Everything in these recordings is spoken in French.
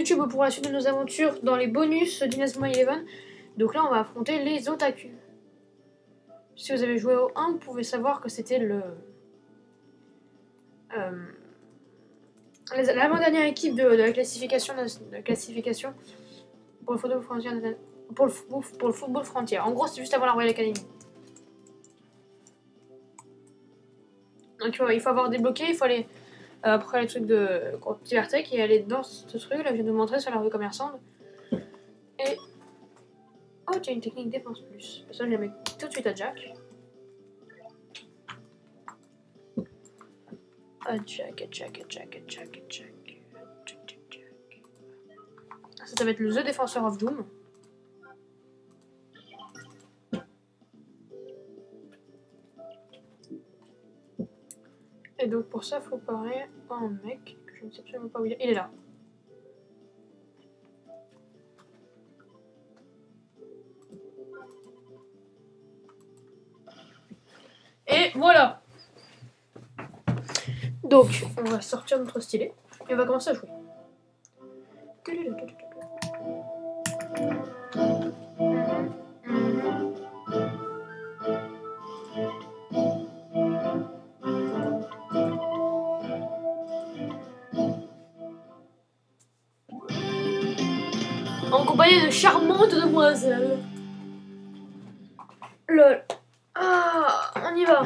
YouTube pour la suite de nos aventures dans les bonus d'Inazuma Eleven. Donc là, on va affronter les Otaku. Si vous avez joué au 1, vous pouvez savoir que c'était le... Euh, l'avant-dernière équipe de, la classification, de la classification pour le football frontière. Pour le, pour le football frontière. En gros, c'est juste avant la Royal Academy. Donc il faut avoir débloqué, il faut aller après les trucs de Libertech et aller dans ce truc là, je vais vous montrer sur la rue commerçante. Et. Oh, tu as une technique défense plus. Ça, je la mets tout de suite à Jack. À Jack, à Jack, à Jack, à Jack, à Jack. Ça, ça va être le The Defensor of Doom. Et donc pour ça, il faut parler à un mec que je ne sais absolument pas où il est. Il est là. Et voilà. Donc, on va sortir notre stylet et on va commencer à jouer. En compagnie de charmantes demoiselles. Lol. Ah, on y va.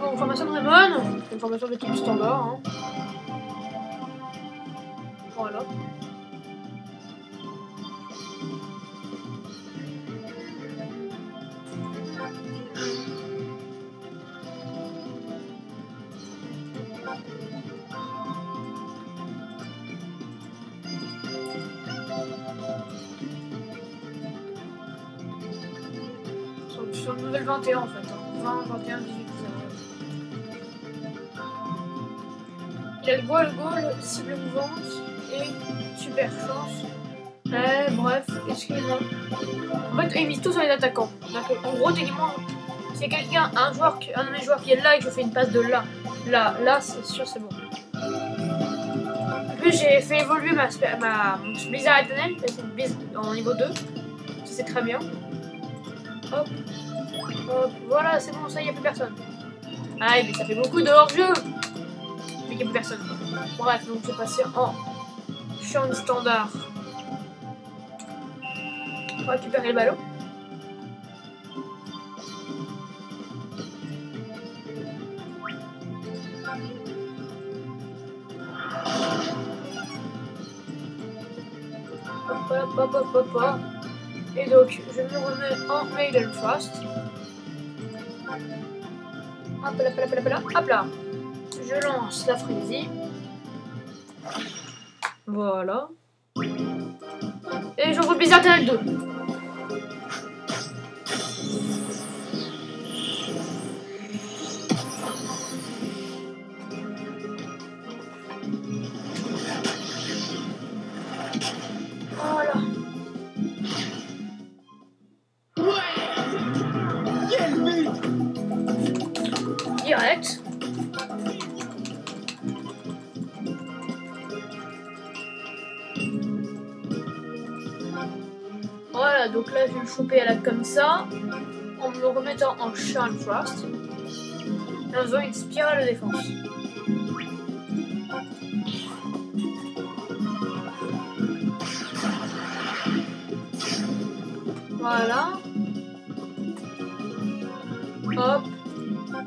Bon, formation de Raymond. Une formation type standard. Hein. Voilà. Sur, le level 21 en fait. hein. 20, 21, 18, 19. Il goal, goal, cible mouvante et super chance. Eh, bref, excusez-moi. En fait, ils misent tous sur les attaquants. Donc, en gros, techniquement, c'est quelqu'un, un joueur, un de mes joueurs qui est là et je fais une passe de là, là, là, c'est sûr, c'est bon. En plus, j'ai fait évoluer ma, ma Blizzard éternel, c'est une en niveau 2. Ça, c'est très bien. Hop. Hop. Voilà, c'est bon, ça, a plus personne. Ah, mais ça fait beaucoup de hors-jeu. Mais il n'y a plus personne. Bref, donc j'ai passé en champ standard. On va récupérer le ballon. Hop, hop, hop, hop, hop. Et donc, je me remets en Maiden Frost. Hop là, hop là, hop là, hop là. Je lance la frénésie. Voilà. Et j'envoie Blizzard Tunnel 2. Donc là je vais le choper à la comme ça, en me le remettant en Charm Frost, et en faisant une spirale de défense. Voilà. Hop.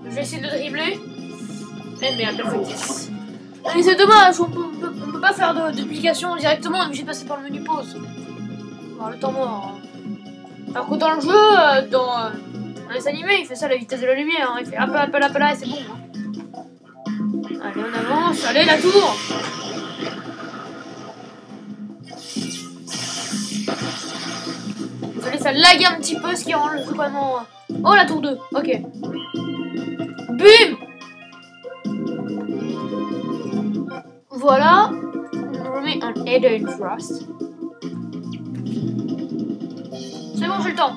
Je vais essayer de dribbler. Eh merde, la factice. Mais c'est dommage, on peut, peut- on peut pas faire de duplication directement, on est obligé de passer par le menu pause. Bon, le temps mort. hein. Alors dans le jeu, euh, dans, euh, dans les animés, il fait ça à la vitesse de la lumière. hein. Il fait là, hop là, et c'est bon. hein. Allez, on avance. Allez, la tour Désolé, ça lag un petit peu, ce qui rend le jeu vraiment... Oh, la tour 2 Ok. Bim Voilà. On remet un Eden Frost. C'est bon, j'ai le temps.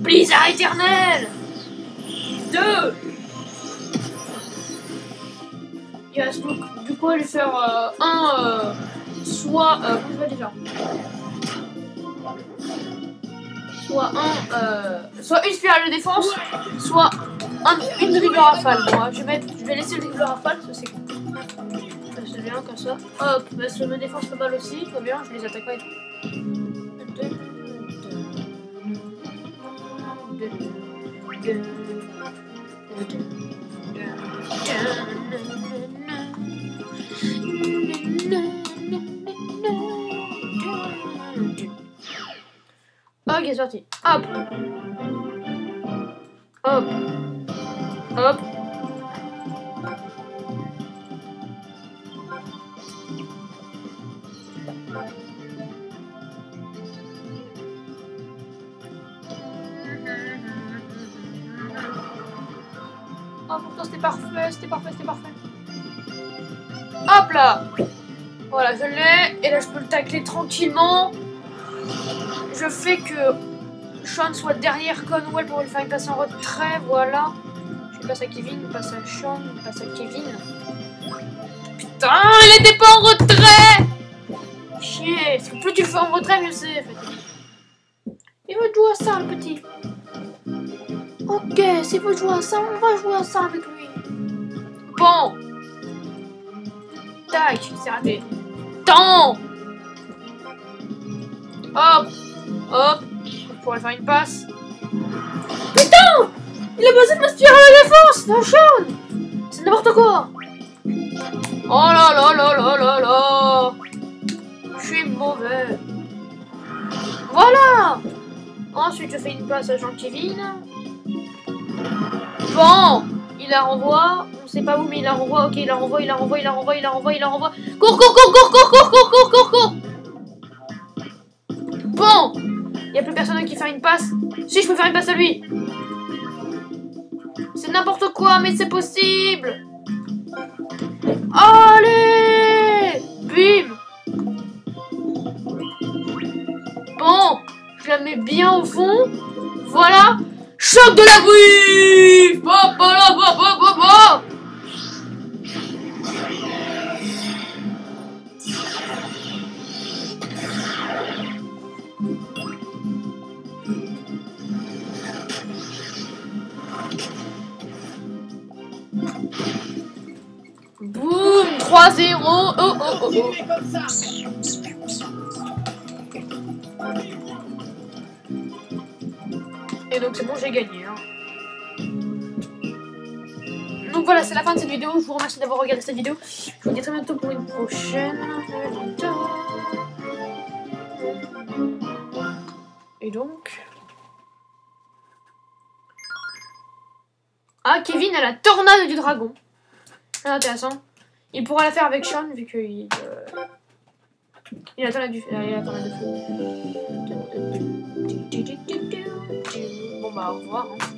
Blizzard éternel 2 Il reste donc du coup lui faire euh, un euh, soit euh, comment ça va déjà soit un euh, soit une spirale de défense soit un, une dribble rafale moi je vais je vais laisser le dribble rafale ça c'est ça, c'est bien comme ça hop bah, ça me défense pas mal aussi très bien je les attaque pas et Ok, c'est parti. Hop. Hop. Hop. Oh, pourtant c'était parfait, c'était parfait, c'était parfait. Hop là Voilà, je l'ai. Et là, je peux le tacler tranquillement. Je fais que Sean soit derrière Conwell pour lui faire une passe en retrait, voilà. Passe à Kevin, passe à Sean, passe à Kevin. Putain, il était pas en retrait Chier, que plus tu fais en retrait, mieux c'est. Il veut jouer à ça, le petit. Ok, s'il veut jouer à ça, on va jouer à ça avec lui. Bon. Tac, c'est raté. Tant Hop Hop Pour aller faire une passe. Putain Il a passé de ma spirale à la défense Non, Sean C'est n'importe quoi Oh là là là là là là Je suis mauvais. Voilà Ensuite, je fais une passe à Jean-Kevin. Bon Il la renvoie. On sait pas où, mais il la renvoie. Ok, il la renvoie, il la renvoie, il la renvoie, il la renvoie, il la renvoie. Cours, cours, cours, cours, cours, cours, cours, cours, cours, cours Bon Il a plus personne qui fait une passe. Si, je peux faire une passe à lui. N'importe quoi, mais c'est possible. Allez Bim Bon, je la mets bien au fond. Voilà. Choc de la ba, 3-0 Oh oh oh. Et donc c'est bon, j'ai gagné. hein. Donc voilà, c'est la fin de cette vidéo. Je vous remercie d'avoir regardé cette vidéo. Je vous dis à très bientôt pour une prochaine. Et donc... Ah, Kevin a la tornade du dragon. C'est intéressant. Il pourra la faire avec Sean vu qu'il... Euh... Il a la du... Il a la feu. Bon bah au revoir. hein.